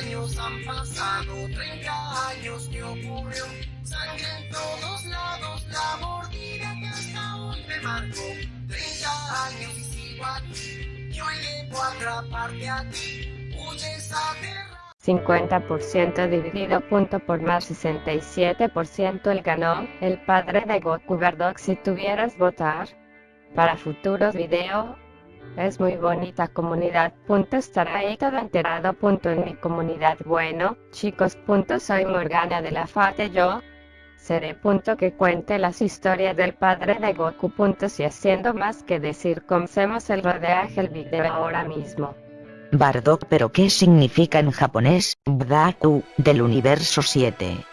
años han pasado, 30 años que ocurrió. Sangre en todos lados, la mordida que hasta hoy me marcó. 30 años y sigo aquí, yo llego a atraparte a ti. Huyes aterrado. 50% dividido punto por más 67% el ganó, el padre de Goku Bardock si tuvieras votar. Para futuros video, es muy bonita comunidad. Punto estará ahí todo enterado. En mi comunidad. Bueno, chicos. Soy Morgana de la Fate yo. Seré punto que cuente las historias del padre de Goku. Punto si haciendo más que decir comencemos el rodeaje el video ahora mismo. Bardock pero ¿qué significa en japonés, Bdaku, del universo 7?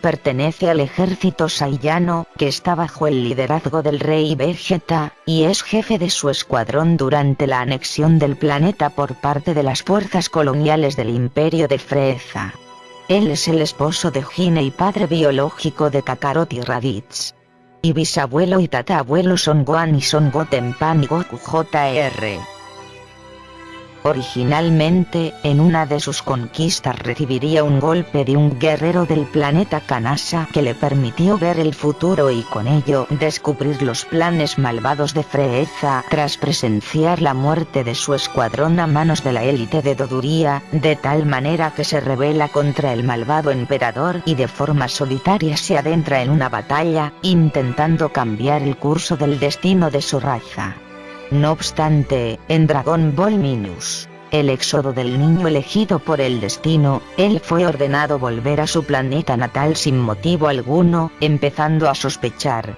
Pertenece al ejército saiyano, que está bajo el liderazgo del rey Vegeta, y es jefe de su escuadrón durante la anexión del planeta por parte de las fuerzas coloniales del imperio de Freeza. Él es el esposo de Hine y padre biológico de Kakarot y Raditz. Y bisabuelo y tataabuelo son Gohan y Son Gotenpan y Goku Jr. Originalmente, en una de sus conquistas recibiría un golpe de un guerrero del planeta Kanasa que le permitió ver el futuro y con ello descubrir los planes malvados de Freeza tras presenciar la muerte de su escuadrón a manos de la élite de Doduría, de tal manera que se revela contra el malvado emperador y de forma solitaria se adentra en una batalla, intentando cambiar el curso del destino de su raza. No obstante, en Dragon Ball Minus, el éxodo del niño elegido por el destino, él fue ordenado volver a su planeta natal sin motivo alguno, empezando a sospechar.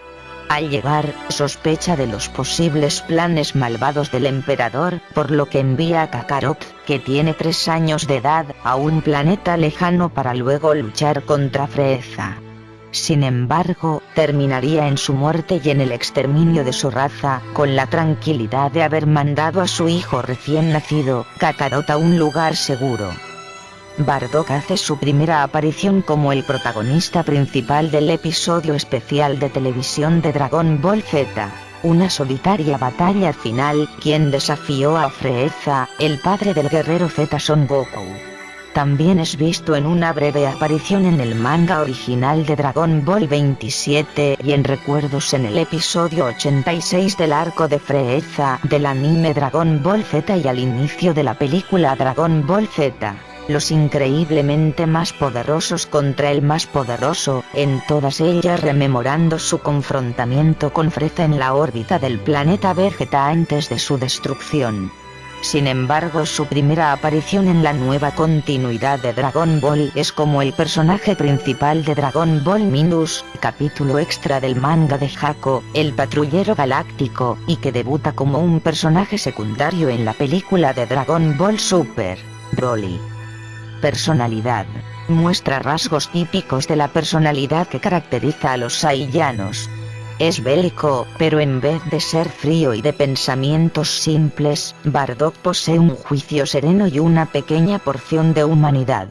Al llegar, sospecha de los posibles planes malvados del emperador, por lo que envía a Kakarot, que tiene tres años de edad, a un planeta lejano para luego luchar contra Freeza. Sin embargo, terminaría en su muerte y en el exterminio de su raza, con la tranquilidad de haber mandado a su hijo recién nacido, Kakarot a un lugar seguro. Bardock hace su primera aparición como el protagonista principal del episodio especial de televisión de Dragon Ball Z, una solitaria batalla final, quien desafió a Freeza, el padre del guerrero Z Son Goku. También es visto en una breve aparición en el manga original de Dragon Ball 27 y en recuerdos en el episodio 86 del arco de Freeza del anime Dragon Ball Z y al inicio de la película Dragon Ball Z. Los increíblemente más poderosos contra el más poderoso, en todas ellas rememorando su confrontamiento con Freeza en la órbita del planeta Vegeta antes de su destrucción. Sin embargo su primera aparición en la nueva continuidad de Dragon Ball es como el personaje principal de Dragon Ball Minus, capítulo extra del manga de Jaco, el patrullero galáctico, y que debuta como un personaje secundario en la película de Dragon Ball Super, Broly. Personalidad. Muestra rasgos típicos de la personalidad que caracteriza a los Saiyanos, es bélico, pero en vez de ser frío y de pensamientos simples, Bardock posee un juicio sereno y una pequeña porción de humanidad.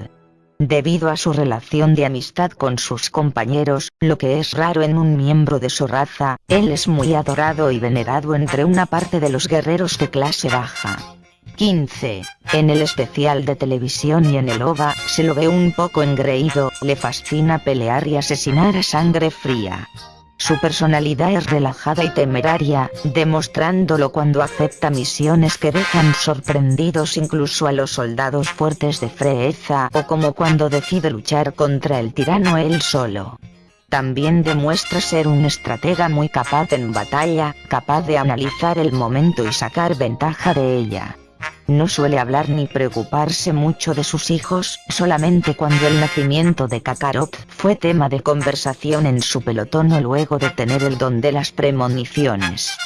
Debido a su relación de amistad con sus compañeros, lo que es raro en un miembro de su raza, él es muy adorado y venerado entre una parte de los guerreros de clase baja. 15. En el especial de televisión y en el OVA, se lo ve un poco engreído, le fascina pelear y asesinar a sangre fría. Su personalidad es relajada y temeraria, demostrándolo cuando acepta misiones que dejan sorprendidos incluso a los soldados fuertes de Freeza o como cuando decide luchar contra el tirano él solo. También demuestra ser un estratega muy capaz en batalla, capaz de analizar el momento y sacar ventaja de ella. No suele hablar ni preocuparse mucho de sus hijos, solamente cuando el nacimiento de Kakarot fue tema de conversación en su pelotón o luego de tener el don de las premoniciones.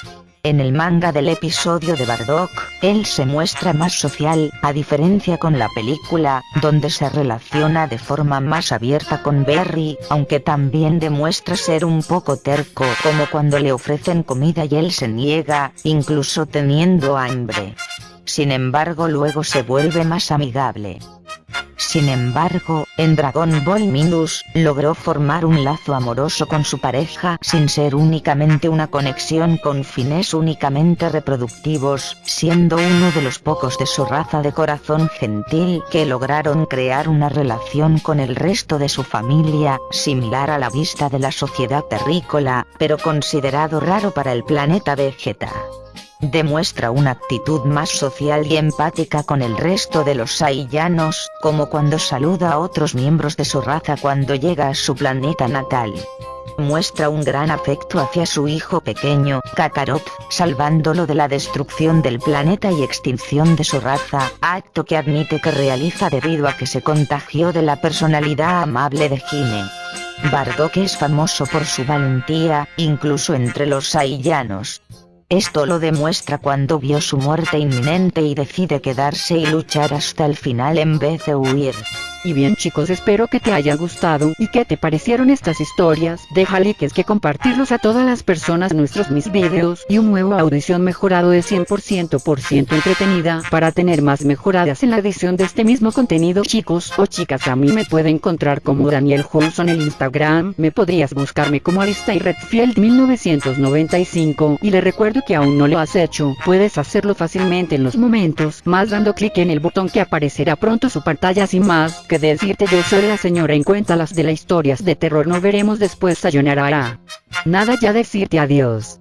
En el manga del episodio de Bardock, él se muestra más social, a diferencia con la película, donde se relaciona de forma más abierta con Berry, aunque también demuestra ser un poco terco como cuando le ofrecen comida y él se niega, incluso teniendo hambre sin embargo luego se vuelve más amigable. Sin embargo, en Dragon Ball Minus, logró formar un lazo amoroso con su pareja sin ser únicamente una conexión con fines únicamente reproductivos, siendo uno de los pocos de su raza de corazón gentil que lograron crear una relación con el resto de su familia, similar a la vista de la sociedad terrícola, pero considerado raro para el planeta Vegeta. Demuestra una actitud más social y empática con el resto de los Saiyanos, como cuando saluda a otros miembros de su raza cuando llega a su planeta natal. Muestra un gran afecto hacia su hijo pequeño, Kakarot, salvándolo de la destrucción del planeta y extinción de su raza, acto que admite que realiza debido a que se contagió de la personalidad amable de Hime. Bardock es famoso por su valentía, incluso entre los Saiyanos. Esto lo demuestra cuando vio su muerte inminente y decide quedarse y luchar hasta el final en vez de huir. Y bien chicos espero que te haya gustado y que te parecieron estas historias, deja likes que compartirlos a todas las personas. Nuestros mis videos y un nuevo audición mejorado de 100% por ciento entretenida para tener más mejoradas en la edición de este mismo contenido chicos o chicas. A mí me puede encontrar como Daniel Johnson en Instagram, me podrías buscarme como Alistair Redfield 1995 y le recuerdo que aún no lo has hecho, puedes hacerlo fácilmente en los momentos más dando clic en el botón que aparecerá pronto su pantalla. Sin más decirte yo soy la señora en cuenta las de las historias de terror no veremos después sayonara. Nada ya decirte adiós.